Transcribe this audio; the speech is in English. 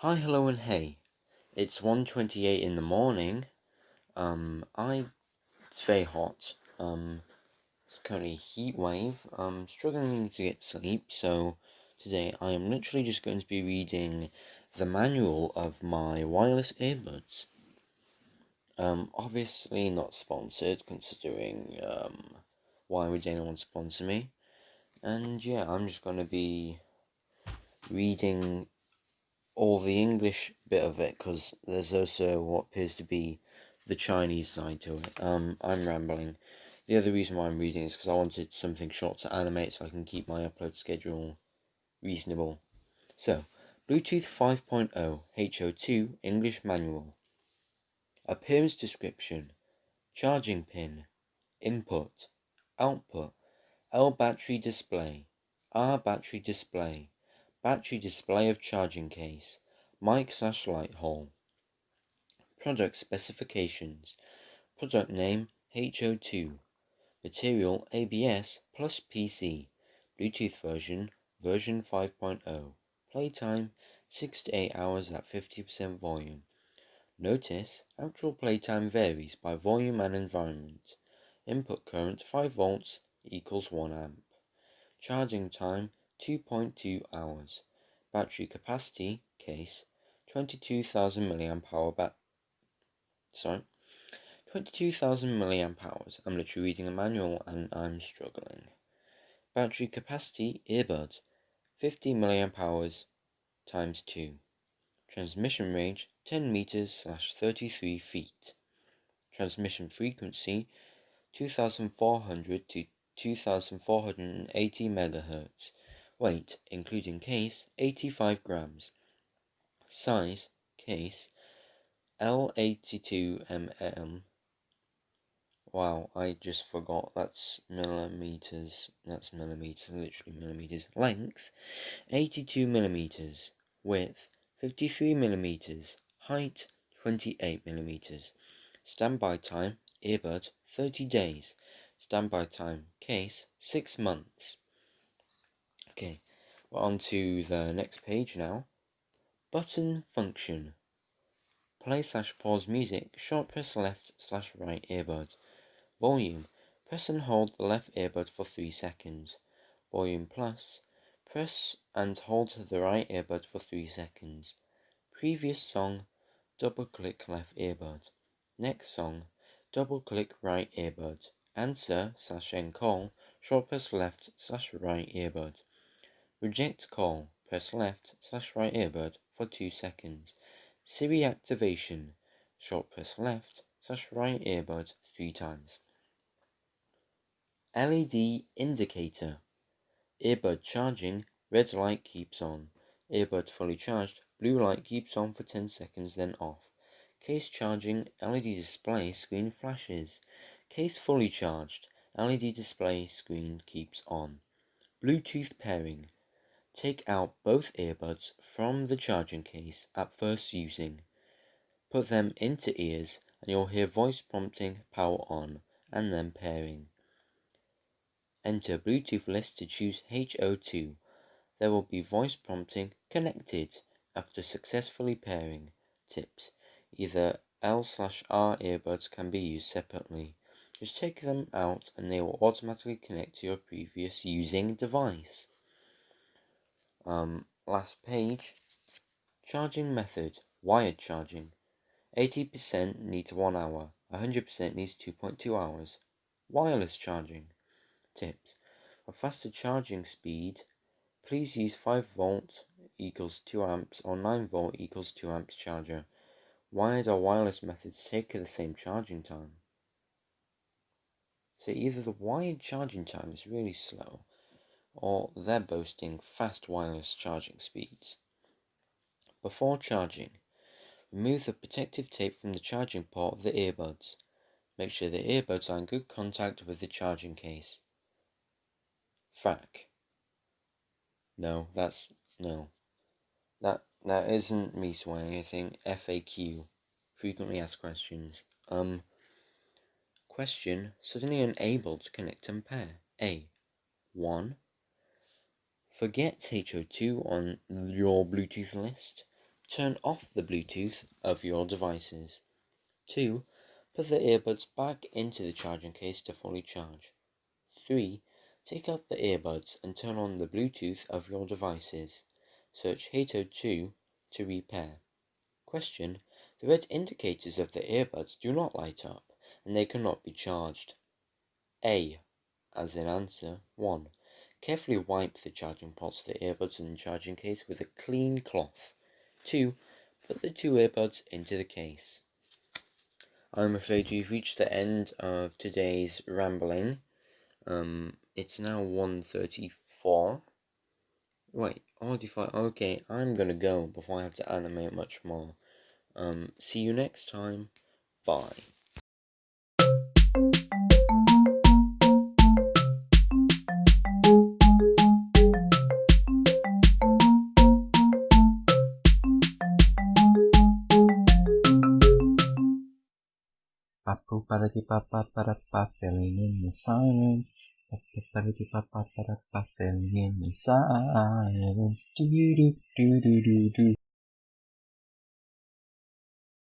Hi, hello, and hey. It's 1.28 in the morning. Um, I, it's very hot. Um, it's currently a heat wave. I'm struggling to get sleep, so today I am literally just going to be reading the manual of my wireless earbuds. Um, obviously not sponsored, considering, um, why would anyone sponsor me? And yeah, I'm just going to be reading all the English bit of it because there's also what appears to be the Chinese side to it. Um, I'm rambling. The other reason why I'm reading is because I wanted something short to animate so I can keep my upload schedule reasonable. So, Bluetooth 5.0 HO2 English Manual. Appearance description. Charging pin. Input. Output. L battery display. R battery display. Battery display of charging case. Mic slash light hole. Product specifications. Product name HO2. Material ABS plus PC. Bluetooth version version 5.0. Playtime 6 to 8 hours at 50% volume. Notice actual playtime varies by volume and environment. Input current 5 volts equals 1 amp. Charging time 2.2 hours. Battery capacity case 22,000 milliamp hour bat sorry 22,000 milliamp hours. I'm literally reading a manual and I'm struggling. Battery capacity earbud 50 milliamp hours times 2. Transmission range 10 meters slash 33 feet. Transmission frequency 2400 to 2480 megahertz. Weight, including case, 85 grams. Size, case, L82mm. Wow, I just forgot that's millimeters. That's millimeters, literally millimeters. Length, 82 millimeters. Width, 53 millimeters. Height, 28 millimeters. Standby time, earbud, 30 days. Standby time case, 6 months. Okay, we're on to the next page now. Button function. Play slash pause music, short press left slash right earbud. Volume. Press and hold the left earbud for 3 seconds. Volume plus. Press and hold the right earbud for 3 seconds. Previous song. Double click left earbud. Next song. Double click right earbud answer slash end call, short press left slash right earbud. Reject call, press left slash right earbud for 2 seconds. Siri activation, short press left slash right earbud 3 times. LED indicator. Earbud charging, red light keeps on. Earbud fully charged, blue light keeps on for 10 seconds then off. Case charging, LED display screen flashes. Case fully charged. LED display screen keeps on. Bluetooth pairing. Take out both earbuds from the charging case at first using. Put them into ears and you'll hear voice prompting power on and then pairing. Enter Bluetooth list to choose HO2. There will be voice prompting connected after successfully pairing. Tips. Either L slash R earbuds can be used separately. Just take them out and they will automatically connect to your previous using device. Um, last page. Charging method. Wired charging. 80% needs 1 hour. 100% needs 2.2 hours. Wireless charging. Tips. For faster charging speed, please use 5 volt equals 2 amps or 9 volt equals 2 amps charger. Wired or wireless methods take the same charging time. So either the wired charging time is really slow, or they're boasting fast wireless charging speeds. Before charging, remove the protective tape from the charging port of the earbuds. Make sure the earbuds are in good contact with the charging case. FAQ. No, that's no. That that isn't me swearing anything. FAQ. Frequently asked questions. Um Question suddenly unable to connect and pair. A. 1. Forget HO2 on your Bluetooth list. turn off the Bluetooth of your devices. 2. Put the earbuds back into the charging case to fully charge. 3. Take out the earbuds and turn on the Bluetooth of your devices. Search Hato 2 to repair. Question. The red indicators of the earbuds do not light up and they cannot be charged. A. As in answer 1. Carefully wipe the charging ports of the earbuds and charging case with a clean cloth. 2. Put the two earbuds into the case. I'm afraid we've reached the end of today's rambling. Um, it's now 1.34. Wait, Audify, okay, I'm gonna go before I have to animate much more. Um, see you next time. Bye. Papu para di papa para pa filling in the silence. Papu para di papa para pa filling in the silence. Do do do do do do.